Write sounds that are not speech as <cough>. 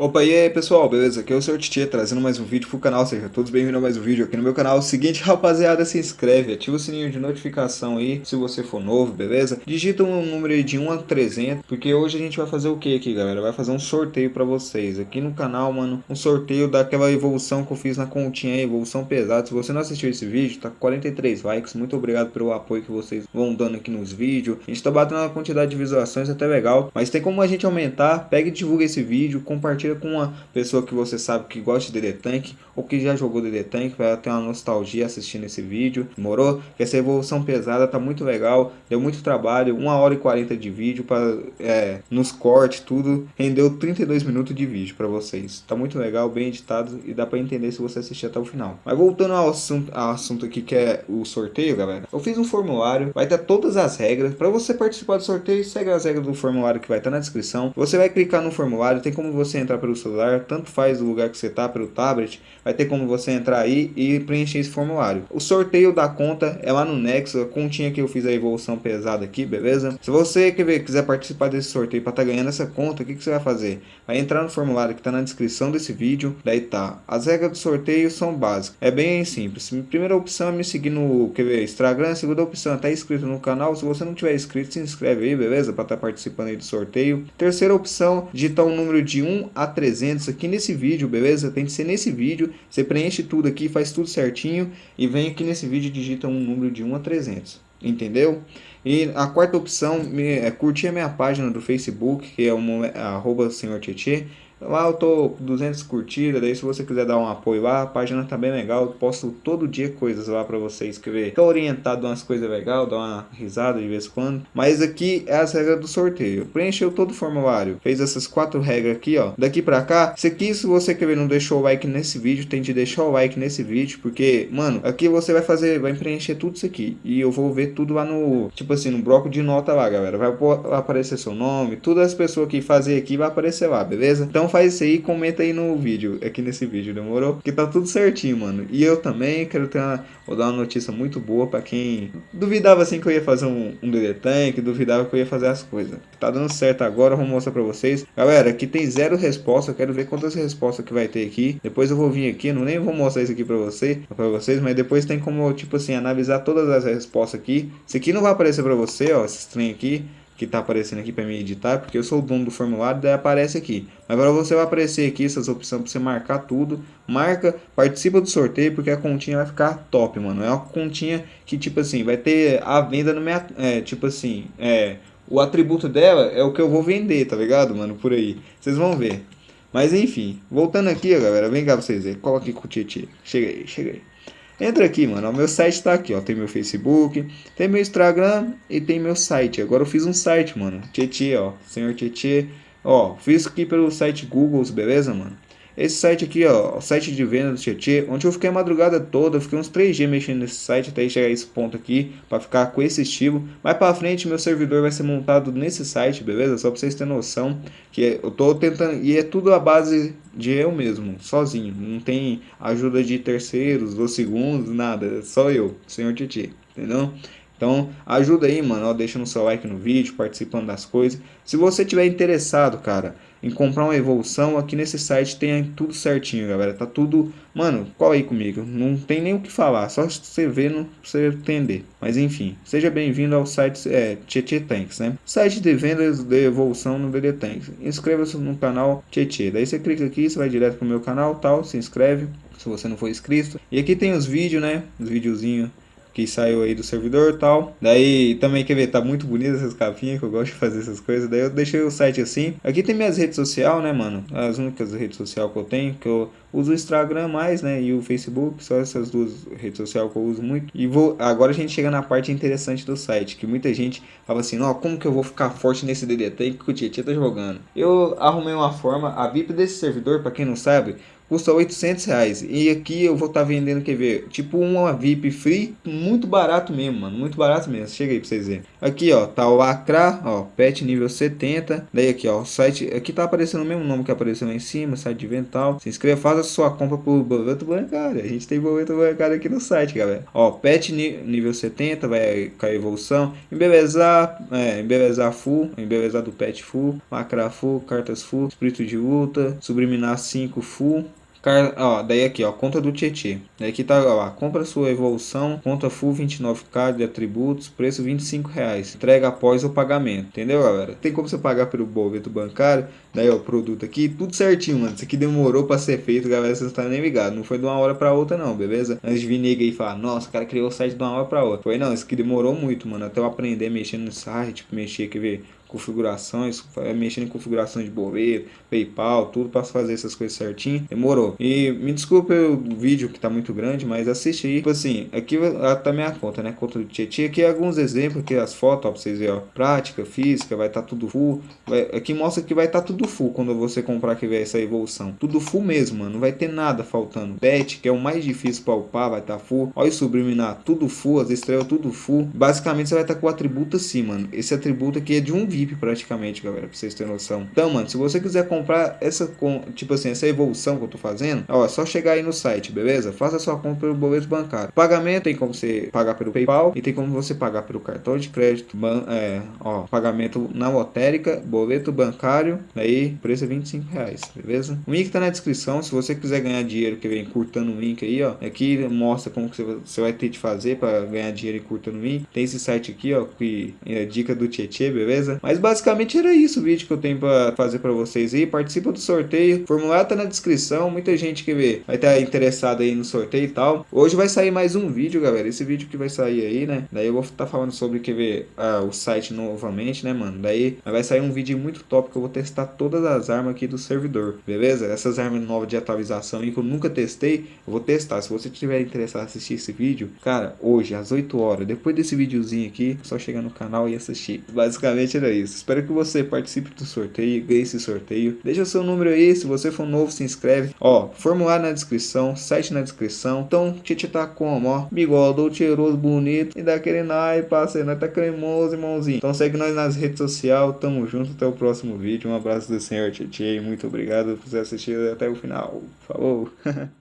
Opa, e aí pessoal, beleza? Aqui é o Sr. Titi trazendo mais um vídeo pro canal, sejam todos bem-vindos a mais um vídeo aqui no meu canal. Seguinte, <laughs> rapaziada, se inscreve, ativa o sininho de notificação aí, se você for novo, beleza? Digita um número de 1 a 300, porque hoje a gente vai fazer o que aqui, galera? Vai fazer um sorteio pra vocês aqui no canal, mano, um sorteio daquela evolução que eu fiz na continha aí, evolução pesada. Se você não assistiu esse vídeo, tá com 43 likes, muito obrigado pelo apoio que vocês vão dando aqui nos vídeos. A gente tá batendo uma quantidade de visualizações até legal, mas tem como a gente aumentar, pega e divulga esse vídeo, compartilha compartilha com uma pessoa que você sabe que gosta de DD Tank ou que já jogou DD Tank, vai ter uma nostalgia assistindo esse vídeo, demorou? Essa evolução pesada tá muito legal, deu muito trabalho, 1 hora e 40 de vídeo para é, nos cortes, tudo, rendeu 32 minutos de vídeo para vocês. Tá muito legal, bem editado e dá para entender se você assistir até o final. Mas voltando ao assunto, ao assunto aqui que é o sorteio, galera, eu fiz um formulário, vai ter todas as regras, para você participar do sorteio, segue as regras do formulário que vai estar na descrição. Você vai clicar no formulário, tem como você entrar pelo celular, tanto faz o lugar que você está, pelo tablet, vai ter como você entrar aí e preencher esse formulário. O sorteio da conta é lá no Nexo, a continha que eu fiz a evolução pesada aqui, beleza? Se você quer, quiser participar desse sorteio para estar tá ganhando essa conta, o que, que você vai fazer? Vai entrar no formulário que está na descrição desse vídeo, daí tá. As regras do sorteio são básicas, é bem simples. Primeira opção é me seguir no quer ver, Instagram, segunda opção é estar tá inscrito no canal. Se você não tiver inscrito, se inscreve aí, beleza? Para estar tá participando aí do sorteio. Terceira opção, digitar um número de 1 a 300 aqui nesse vídeo, beleza? Tem que ser nesse vídeo, você preenche tudo aqui, faz tudo certinho e vem aqui nesse vídeo e digita um número de 1 a 300, entendeu? E a quarta opção é curtir a minha página do Facebook, que é o arroba senhor Tietê, Lá eu tô com 200 curtidas, daí se você quiser dar um apoio lá, a página tá bem legal, eu posto todo dia coisas lá pra vocês escrever. Tô orientado umas coisas legais, dar uma risada de vez em quando. Mas aqui é as regras do sorteio. Preencheu todo o formulário, fez essas quatro regras aqui, ó. Daqui pra cá, se aqui se você quer ver não deixou o like nesse vídeo, tem de deixar o like nesse vídeo, porque, mano, aqui você vai fazer, vai preencher tudo isso aqui. E eu vou ver tudo lá no, tipo assim, no bloco de nota lá, galera. Vai aparecer seu nome, todas as pessoas que fazer aqui vai aparecer lá, beleza? Então faz isso aí comenta aí no vídeo, aqui nesse vídeo, demorou? Que tá tudo certinho, mano. E eu também quero ter uma, vou dar uma notícia muito boa pra quem duvidava assim que eu ia fazer um, um DD Tank, duvidava que eu ia fazer as coisas. Tá dando certo agora, vou mostrar pra vocês. Galera, aqui tem zero resposta, eu quero ver quantas respostas que vai ter aqui. Depois eu vou vir aqui, não nem vou mostrar isso aqui pra, você, pra vocês, mas depois tem como, tipo assim, analisar todas as respostas aqui. Isso aqui não vai aparecer pra você, ó, esse trem aqui que está aparecendo aqui para mim editar, porque eu sou o dono do formulário, daí aparece aqui. Agora você vai aparecer aqui essas opções para você marcar tudo, marca, participa do sorteio, porque a continha vai ficar top, mano. É uma continha que, tipo assim, vai ter a venda no minha, é, tipo assim, é, o atributo dela é o que eu vou vender, tá ligado, mano, por aí. Vocês vão ver. Mas enfim, voltando aqui, galera, vem cá pra vocês verem. Coloque com o Tietê. Chega aí, chega aí. Entra aqui, mano. O meu site está aqui, ó. Tem meu Facebook, tem meu Instagram e tem meu site. Agora eu fiz um site, mano. Tietê, ó. Senhor Tietê. Ó, fiz aqui pelo site Google, beleza, mano? Esse site aqui, ó, o site de venda do Tietê, onde eu fiquei a madrugada toda, eu fiquei uns 3 dias mexendo nesse site até chegar a esse ponto aqui, para ficar com esse estilo. Mais para frente, meu servidor vai ser montado nesse site, beleza? Só para vocês terem noção que eu tô tentando, e é tudo a base de eu mesmo, sozinho. Não tem ajuda de terceiros ou segundos, nada, só eu, senhor Tietê, entendeu? Então ajuda aí, mano, ó, deixa no seu like no vídeo, participando das coisas. Se você tiver interessado, cara, em comprar uma evolução, aqui nesse site tem tudo certinho, galera. Tá tudo, mano, cola aí comigo. Não tem nem o que falar, só você ver, não você entender. Mas enfim, seja bem-vindo ao site é, Tietê Tanks, né? Site de vendas de evolução no DD Tanks. Inscreva-se no canal Tietê. Daí você clica aqui, você vai direto pro meu canal, tal, se inscreve se você não for inscrito. E aqui tem os vídeos, né? Os videozinhos que saiu aí do servidor e tal. Daí também quer ver, tá muito bonito essas capinhas, que eu gosto de fazer essas coisas. Daí eu deixei o site assim. Aqui tem minhas redes sociais, né, mano? As únicas redes sociais que eu tenho, que eu uso o Instagram mais, né, e o Facebook, só essas duas redes sociais que eu uso muito. E vou, agora a gente chega na parte interessante do site, que muita gente fala assim, ó, como que eu vou ficar forte nesse DDT que o Tietchan tá jogando? Eu arrumei uma forma, a VIP desse servidor, para quem não sabe, custa 800 reais. E aqui eu vou estar tá vendendo, quer ver, tipo uma VIP free, muito barato mesmo, mano, muito barato mesmo. Chega aí pra vocês verem. Aqui, ó, tá o Acra, ó, pet nível 70. Daí aqui, ó, o site, aqui tá aparecendo o mesmo nome que apareceu lá em cima, site de vental. Se inscreva, faça sua compra por boleto bancário. A gente tem boleto bancário aqui no site, galera. Ó, pet nível 70, vai cair evolução. Embelezar, é, embelezar full, embelezar do pet full, Acra full, cartas full, espírito de luta, subliminar 5 full. Car... Ó, daí aqui, ó, conta do Tietê. Daí aqui tá, ó, compra sua evolução, conta full 29k de atributos, preço 25 reais. Entrega após o pagamento, entendeu, galera? Tem como você pagar pelo boleto bancário, daí ó, o produto aqui, tudo certinho, mano. Isso aqui demorou pra ser feito, galera, vocês não estão nem ligados. Não foi de uma hora pra outra não, beleza? Antes de vir nega aí falar, nossa, o cara criou o site de uma hora pra outra. Foi não, isso aqui demorou muito, mano, até eu aprender mexendo no site, tipo, mexer, quer ver configurações, mexendo em configurações de boleto, PayPal, tudo para fazer essas coisas certinho. Demorou. E me desculpe o vídeo que tá muito grande, mas assiste aí. Tipo assim, aqui tá minha conta, né? Conta do Tietchan. Aqui alguns exemplos, aqui as fotos, ó, pra vocês verem, ó. Prática, física, vai estar tá tudo full. Vai, aqui mostra que vai estar tá tudo full quando você comprar que vai essa evolução. Tudo full mesmo, mano. Não vai ter nada faltando. Bet, que é o mais difícil para upar, vai estar tá full. Olha o subliminar, tudo full, as estrelas tudo full. Basicamente você vai estar tá com o atributo assim, mano. Esse atributo aqui é de um Praticamente, galera, pra vocês terem noção. Então, mano, se você quiser comprar essa, tipo assim, essa evolução que eu tô fazendo, ó, é só chegar aí no site, beleza? Faça sua compra pelo boleto bancário. Pagamento tem como você pagar pelo PayPal e tem como você pagar pelo cartão de crédito, ban é, ó, pagamento na lotérica, boleto bancário, aí preço é 25 reais, beleza? O link tá na descrição, se você quiser ganhar dinheiro, que vem curtando o link aí, ó, aqui mostra como que você vai ter de fazer para ganhar dinheiro e curtando o link. Tem esse site aqui, ó, que é dica do Tietê, beleza? Mas basicamente era isso o vídeo que eu tenho para fazer para vocês aí. Participa do sorteio. O formulário tá na descrição. Muita gente que vê vai estar tá interessada aí no sorteio e tal. Hoje vai sair mais um vídeo, galera. Esse vídeo que vai sair aí, né? Daí eu vou estar tá falando sobre que ver ah, o site novamente, né, mano? Daí vai sair um vídeo muito top que eu vou testar todas as armas aqui do servidor, beleza? Essas armas novas de atualização aí que eu nunca testei, eu vou testar. Se você tiver interessado em assistir esse vídeo, cara, hoje às 8 horas, depois desse videozinho aqui, é só chegar no canal e assistir. Basicamente era isso. Espero que você participe do sorteio, ganhe esse sorteio. Deixa o seu número aí, se você for novo, se inscreve. Ó, formulário na descrição, site na descrição. Então, Titi tá como, ó, bigode, cheiroso, bonito e daquele naipe, parceiro, nós tá cremoso, irmãozinho. Então segue nós nas redes sociais, tamo junto, até o próximo vídeo. Um abraço do senhor Titi, muito obrigado por você assistir até o final. Falou! <laughs>